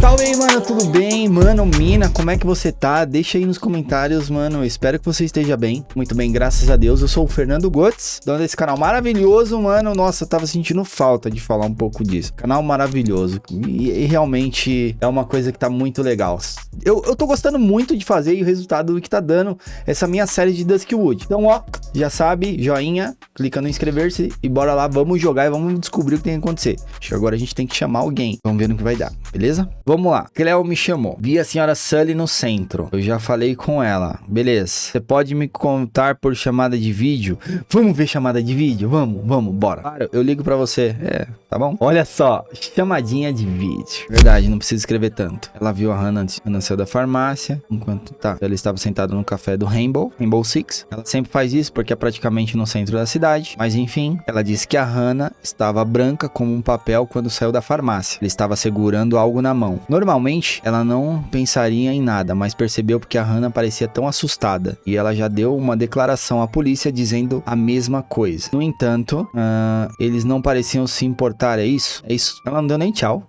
Salve aí, mano, tudo bem? Mano, mina, como é que você tá? Deixa aí nos comentários, mano. Espero que você esteja bem. Muito bem, graças a Deus. Eu sou o Fernando Gotts, dono desse canal maravilhoso, mano. Nossa, eu tava sentindo falta de falar um pouco disso. Canal maravilhoso. E, e realmente é uma coisa que tá muito legal. Eu, eu tô gostando muito de fazer e o resultado que tá dando essa minha série de Duskwood. Então, ó, já sabe, joinha, clica no inscrever-se e bora lá, vamos jogar e vamos descobrir o que tem que acontecer. Acho que agora a gente tem que chamar alguém. Vamos ver no que vai dar, beleza? Vamos lá. Cleo me chamou. Vi a senhora Sully no centro. Eu já falei com ela. Beleza. Você pode me contar por chamada de vídeo? Vamos ver chamada de vídeo? Vamos, vamos, bora. Claro, eu ligo pra você. É, tá bom? Olha só, chamadinha de vídeo. Verdade, não precisa escrever tanto. Ela viu a Hannah antes Hannah saiu da farmácia. Enquanto tá, ela estava sentada no café do Rainbow, Rainbow Six. Ela sempre faz isso porque é praticamente no centro da cidade. Mas enfim, ela disse que a Hannah estava branca como um papel quando saiu da farmácia. Ele estava segurando algo na mão. Normalmente, ela não pensaria em nada, mas percebeu porque a Hannah parecia tão assustada. E ela já deu uma declaração à polícia dizendo a mesma coisa. No entanto, uh, eles não pareciam se importar, é isso? É isso. Ela não deu nem tchau.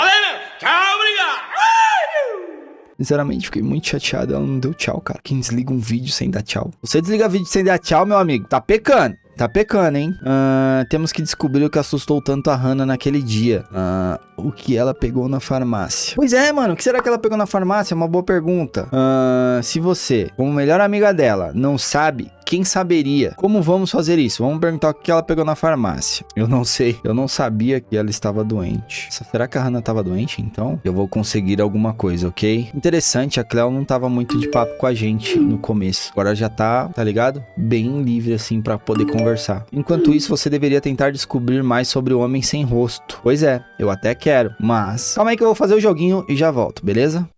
Tchau, obrigado! Sinceramente, fiquei muito chateado. Ela não deu tchau, cara. Quem desliga um vídeo sem dar tchau? Você desliga vídeo sem dar tchau, meu amigo, tá pecando. Tá pecando, hein? Uh, temos que descobrir o que assustou tanto a Hannah naquele dia. Uh, o que ela pegou na farmácia. Pois é, mano. O que será que ela pegou na farmácia? É uma boa pergunta. Uh, se você, como melhor amiga dela, não sabe, quem saberia? Como vamos fazer isso? Vamos perguntar o que ela pegou na farmácia. Eu não sei. Eu não sabia que ela estava doente. Será que a Hannah estava doente, então? Eu vou conseguir alguma coisa, ok? Interessante, a Cleo não estava muito de papo com a gente no começo. Agora já tá, tá ligado? Bem livre, assim, para poder conversar. Enquanto isso, você deveria tentar descobrir mais sobre o Homem Sem Rosto. Pois é, eu até quero, mas... Calma aí que eu vou fazer o joguinho e já volto, beleza?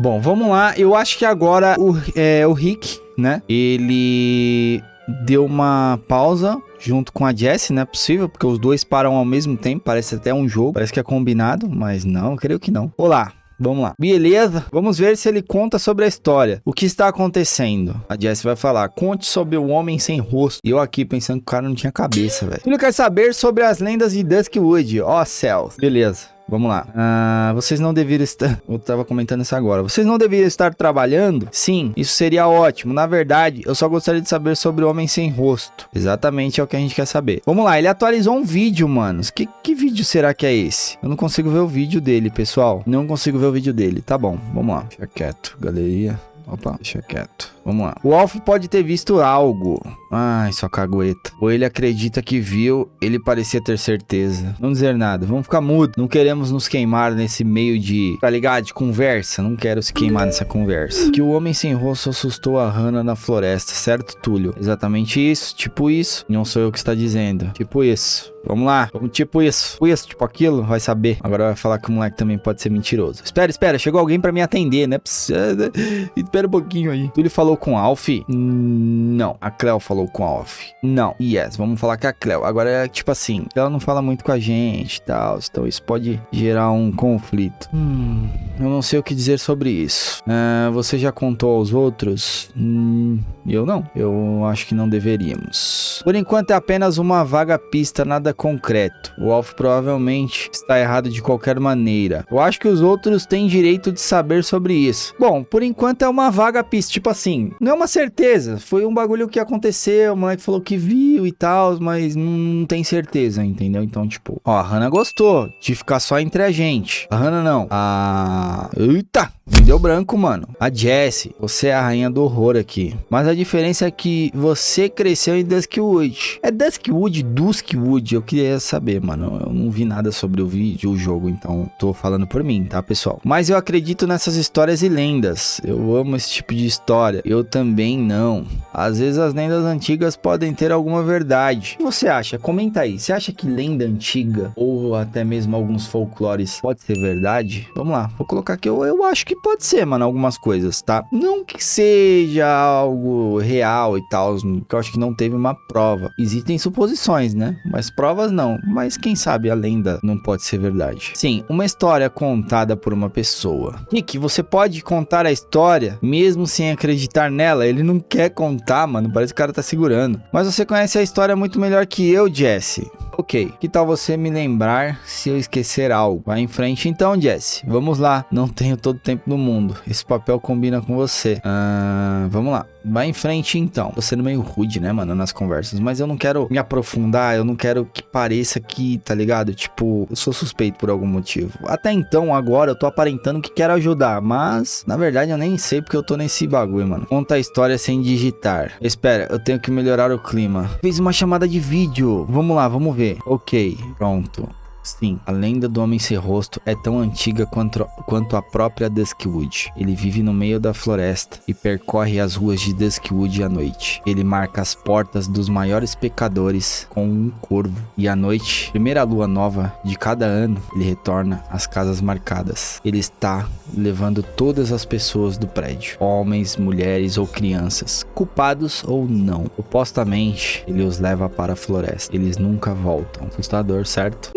Bom, vamos lá. Eu acho que agora o, é, o Rick, né? Ele deu uma pausa junto com a Jessie, não é possível, porque os dois param ao mesmo tempo, parece até um jogo, parece que é combinado, mas não, creio que não. Olá, Vamos lá. Beleza, vamos ver se ele conta sobre a história. O que está acontecendo? A Jessie vai falar, conte sobre o homem sem rosto. E eu aqui pensando que o cara não tinha cabeça, velho. Ele quer saber sobre as lendas de Duskwood. Ó oh, céus. Beleza. Vamos lá. Ah, vocês não deveriam estar... Eu tava comentando isso agora. Vocês não deveriam estar trabalhando? Sim, isso seria ótimo. Na verdade, eu só gostaria de saber sobre o Homem Sem Rosto. Exatamente é o que a gente quer saber. Vamos lá, ele atualizou um vídeo, manos. Que, que vídeo será que é esse? Eu não consigo ver o vídeo dele, pessoal. Não consigo ver o vídeo dele. Tá bom, vamos lá. Deixa quieto. Galeria. Opa, deixa quieto. Vamos lá. O Alf pode ter visto algo. Ai, só cagueta. Ou ele acredita que viu, ele parecia ter certeza. Não dizer nada, vamos ficar mudo. Não queremos nos queimar nesse meio de, tá ligado? De conversa. Não quero se queimar nessa conversa. Que o homem sem rosto assustou a Hannah na floresta, certo, Túlio? Exatamente isso, tipo isso. Não sou eu que está dizendo. Tipo isso. Vamos lá, tipo isso, tipo isso, tipo aquilo, vai saber. Agora vai falar que o moleque também pode ser mentiroso. Espera, espera, chegou alguém pra me atender, né? Espera um pouquinho aí. Túlio falou com Alf? Não. A Cleo falou com Alf? Não. Yes, vamos falar com a Cleo. Agora é tipo assim, ela não fala muito com a gente e tal, então isso pode gerar um conflito. Hum, eu não sei o que dizer sobre isso. Uh, você já contou aos outros? Hum, eu não. Eu acho que não deveríamos. Por enquanto é apenas uma vaga pista, nada concreto. O Alf provavelmente está errado de qualquer maneira. Eu acho que os outros têm direito de saber sobre isso. Bom, por enquanto é uma vaga pista. Tipo assim, não é uma certeza. Foi um bagulho que aconteceu, o moleque falou que viu e tal, mas não tem certeza, entendeu? Então, tipo, ó, a Hannah gostou de ficar só entre a gente. A Hannah não. A... Eita! Me deu branco, mano. A Jessie, você é a rainha do horror aqui. Mas a diferença é que você cresceu em Duskwood. É Duskwood, Duskwood? Eu queria saber, mano. Eu não vi nada sobre o vídeo, o jogo, então tô falando por mim, tá, pessoal? Mas eu acredito nessas histórias e lendas. Eu amo esse tipo de história. Eu também não. Às vezes as lendas antigas podem ter alguma verdade. O que você acha? Comenta aí. Você acha que lenda antiga ou até mesmo alguns folclores pode ser verdade? Vamos lá. Vou colocar aqui. Eu, eu acho que que pode ser, mano, algumas coisas, tá? Não que seja algo real e tal, que eu acho que não teve uma prova. Existem suposições, né? Mas provas não. Mas quem sabe a lenda não pode ser verdade. Sim, uma história contada por uma pessoa. Rick, você pode contar a história mesmo sem acreditar nela? Ele não quer contar, mano. Parece que o cara tá segurando. Mas você conhece a história muito melhor que eu, Jesse. Ok, que tal você me lembrar se eu esquecer algo? Vai em frente então, Jesse. Vamos lá. Não tenho todo o tempo do mundo. Esse papel combina com você. Ah, vamos lá. Vai em frente então. Tô sendo meio rude, né, mano, nas conversas. Mas eu não quero me aprofundar. Eu não quero que pareça que, tá ligado? Tipo, eu sou suspeito por algum motivo. Até então, agora, eu tô aparentando que quero ajudar. Mas, na verdade, eu nem sei porque eu tô nesse bagulho, mano. Conta a história sem digitar. Espera, eu tenho que melhorar o clima. Fez uma chamada de vídeo. Vamos lá, vamos ver. Ok, pronto. Sim, a lenda do Homem Sem Rosto é tão antiga quanto, quanto a própria Duskwood. Ele vive no meio da floresta e percorre as ruas de Duskwood à noite. Ele marca as portas dos maiores pecadores com um corvo. E à noite, primeira lua nova de cada ano, ele retorna às casas marcadas. Ele está levando todas as pessoas do prédio, homens, mulheres ou crianças, culpados ou não. Supostamente, ele os leva para a floresta. Eles nunca voltam. Assustador, certo?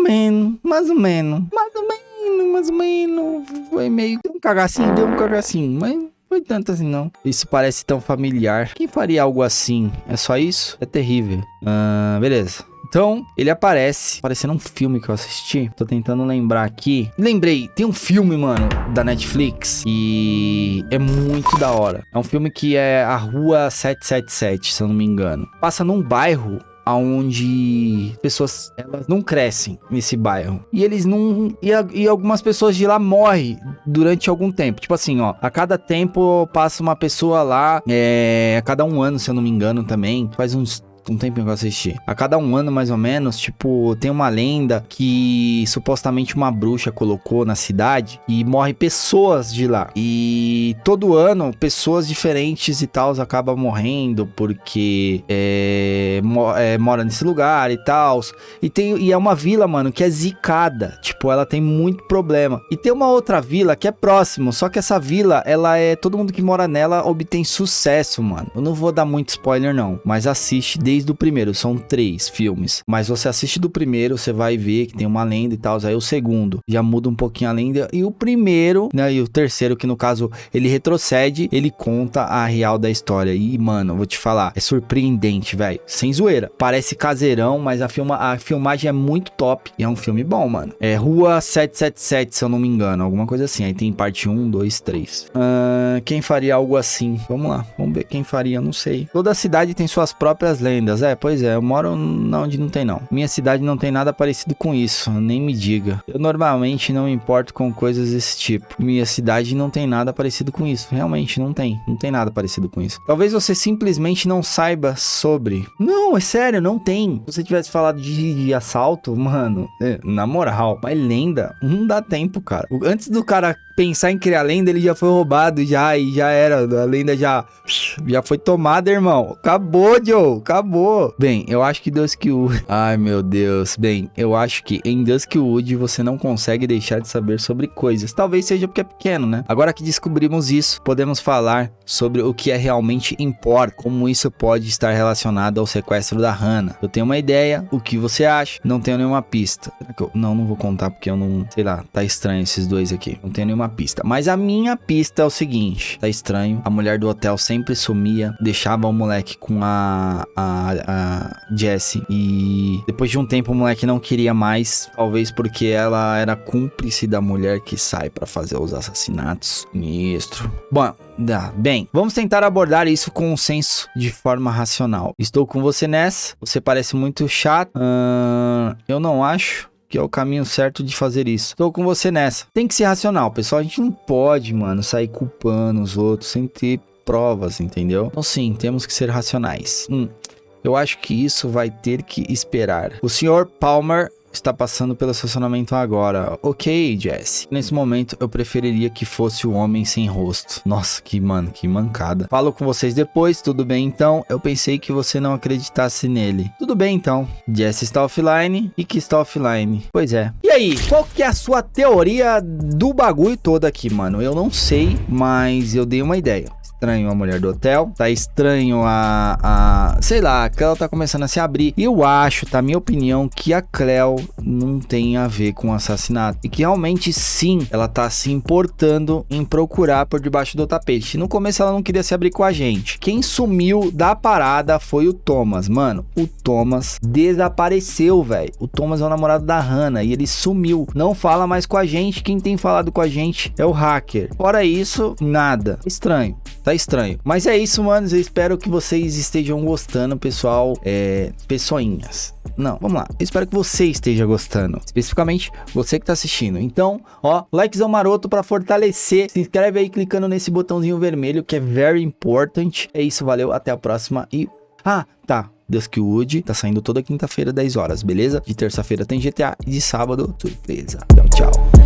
Ou menos, mais ou menos, mais ou menos, mais ou menos. Foi meio. Deu um cagacinho, deu um cagacinho, mas. Foi tanto assim, não. Isso parece tão familiar. Quem faria algo assim? É só isso? É terrível. Ah, beleza. Então, ele aparece, parecendo um filme que eu assisti. Tô tentando lembrar aqui. Lembrei, tem um filme, mano, da Netflix e é muito da hora. É um filme que é a Rua 777, se eu não me engano. Passa num bairro onde pessoas elas não crescem nesse bairro. E eles não e, a, e, algumas pessoas de lá morrem durante algum tempo. Tipo assim ó a cada tempo passa uma pessoa lá é, a cada um ano se eu não me engano também faz uns um tempinho que eu assisti. A cada um ano, mais ou menos, tipo, tem uma lenda que supostamente uma bruxa colocou na cidade e morre pessoas de lá. E todo ano, pessoas diferentes e tal acabam morrendo porque é, mo é, mora nesse lugar e tal. E, tem, e é uma vila, mano, que é zicada. Tipo, ela tem muito problema. E tem uma outra vila que é próximo, só que essa vila, ela é. Todo mundo que mora nela obtém sucesso, mano. Eu não vou dar muito spoiler, não, mas assiste desde o primeiro, são três filmes. Mas você assiste do primeiro, você vai ver que tem uma lenda e tal. Aí o segundo já muda um pouquinho a lenda. E o primeiro, né? E o terceiro, que no caso ele retrocede, ele conta a real da história. E, mano, vou te falar, é surpreendente, velho. Sem zoeira. Parece caseirão, mas a, filma, a filmagem é muito top. E é um filme bom, mano. É Rua 777, se eu não me engano. Alguma coisa assim. Aí tem parte 1, 2, 3. Uh, quem faria algo assim? Vamos lá. Vamos ver quem faria, não sei. Toda cidade tem suas próprias lendas é, pois é, eu moro onde não tem não. Minha cidade não tem nada parecido com isso, nem me diga. Eu normalmente não me importo com coisas desse tipo. Minha cidade não tem nada parecido com isso. Realmente não tem, não tem nada parecido com isso. Talvez você simplesmente não saiba sobre. Não, é sério, não tem. Se você tivesse falado de, de assalto, mano, é, na moral, mas lenda, não dá tempo, cara. Antes do cara pensar em criar lenda, ele já foi roubado já e já era. A lenda já já foi tomada, irmão. Acabou, Joe. Acabou. Bem, eu acho que Duskwood... Ai, meu Deus. Bem, eu acho que em Duskwood você não consegue deixar de saber sobre coisas. Talvez seja porque é pequeno, né? Agora que descobrimos isso, podemos falar sobre o que é realmente importa, como isso pode estar relacionado ao sequestro da Hannah. Eu tenho uma ideia, o que você acha? Não tenho nenhuma pista. Não, não vou contar porque eu não... Sei lá, tá estranho esses dois aqui. Não tenho nenhuma pista. Mas a minha pista é o seguinte: tá estranho. A mulher do hotel sempre sumia, deixava o moleque com a, a, a Jessie. E depois de um tempo o moleque não queria mais. Talvez porque ela era cúmplice da mulher que sai para fazer os assassinatos. Ministro. Bom, Bem, vamos tentar abordar isso com um senso de forma racional. Estou com você nessa. Você parece muito chato. Uh, eu não acho que é o caminho certo de fazer isso. Tô com você nessa. Tem que ser racional, pessoal. A gente não pode, mano, sair culpando os outros sem ter provas, entendeu? Então sim, temos que ser racionais. Hum, eu acho que isso vai ter que esperar. O senhor Palmer está passando pelo estacionamento agora. Ok, Jesse. Nesse momento, eu preferiria que fosse o homem sem rosto. Nossa, que mano, que mancada. Falo com vocês depois, tudo bem então? Eu pensei que você não acreditasse nele. Tudo bem então. Jesse está offline e que está offline. Pois é. E aí, qual que é a sua teoria do bagulho todo aqui, mano? Eu não sei, mas eu dei uma ideia estranho a mulher do hotel, tá estranho a, a sei lá, a Cleo tá começando a se abrir. E eu acho, tá minha opinião, que a Cleo não tem a ver com o assassinato e que realmente sim, ela tá se importando em procurar por debaixo do tapete. No começo ela não queria se abrir com a gente. Quem sumiu da parada foi o Thomas, mano. O Thomas desapareceu, velho. O Thomas é o namorado da Hannah e ele sumiu. Não fala mais com a gente. Quem tem falado com a gente é o hacker. Fora isso, nada. Estranho. Tá estranho. Mas é isso, manos. Eu espero que vocês estejam gostando, pessoal. É. Pessoinhas. Não, vamos lá. Eu espero que você esteja gostando. Especificamente você que tá assistindo. Então, ó, likezão maroto para fortalecer. Se inscreve aí clicando nesse botãozinho vermelho que é very important. É isso, valeu. Até a próxima e. Ah, tá. Duskwood tá saindo toda quinta-feira, 10 horas, beleza? De terça-feira tem GTA e de sábado, surpresa. Tchau, tchau.